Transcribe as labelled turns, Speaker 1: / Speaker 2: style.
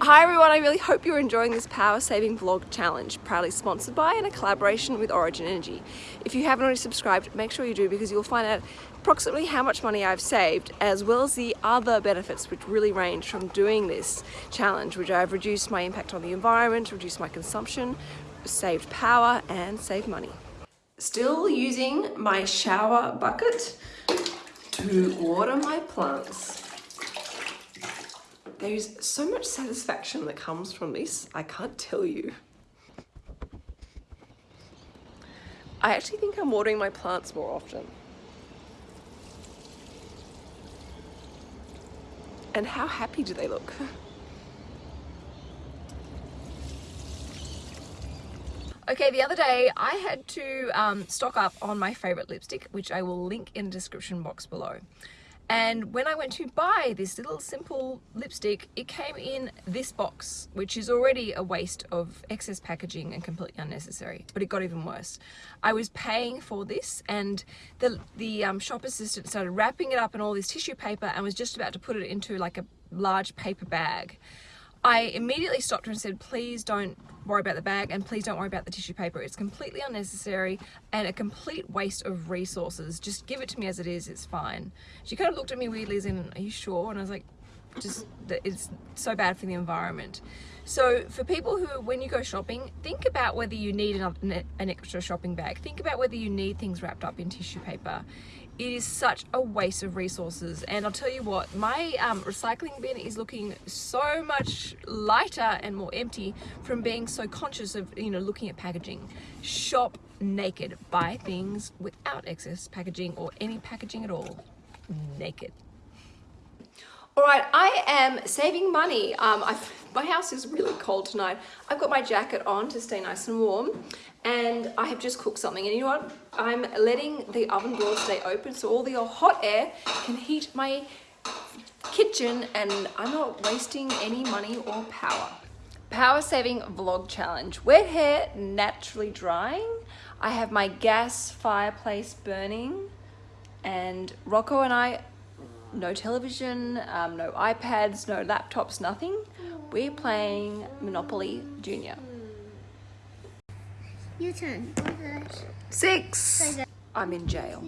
Speaker 1: Hi everyone, I really hope you're enjoying this power saving vlog challenge, proudly sponsored by and a collaboration with Origin Energy. If you haven't already subscribed, make sure you do because you'll find out approximately how much money I've saved as well as the other benefits which really range from doing this challenge, which I've reduced my impact on the environment, reduced my consumption, saved power and saved money. Still using my shower bucket to water my plants. There's so much satisfaction that comes from this, I can't tell you. I actually think I'm watering my plants more often. And how happy do they look? Okay, the other day I had to um, stock up on my favorite lipstick, which I will link in the description box below. And when I went to buy this little simple lipstick, it came in this box, which is already a waste of excess packaging and completely unnecessary, but it got even worse. I was paying for this and the, the um, shop assistant started wrapping it up in all this tissue paper and was just about to put it into like a large paper bag. I immediately stopped her and said, please don't worry about the bag and please don't worry about the tissue paper. It's completely unnecessary and a complete waste of resources. Just give it to me as it is, it's fine. She kind of looked at me weirdly as in, are you sure? And I was like, just, it's so bad for the environment. So for people who, when you go shopping, think about whether you need an, extra shopping bag. Think about whether you need things wrapped up in tissue paper. It is such a waste of resources. And I'll tell you what my um, recycling bin is looking so much lighter and more empty from being so conscious of you know looking at packaging. Shop naked. Buy things without excess packaging or any packaging at all. Naked all right, I am saving money. Um, my house is really cold tonight. I've got my jacket on to stay nice and warm and I have just cooked something and you know what? I'm letting the oven door stay open so all the hot air can heat my kitchen and I'm not wasting any money or power. Power saving vlog challenge. Wet hair naturally drying. I have my gas fireplace burning and Rocco and I no television, um, no iPads, no laptops, nothing. We're playing Monopoly Junior.
Speaker 2: Your turn.
Speaker 1: Six. I'm in jail.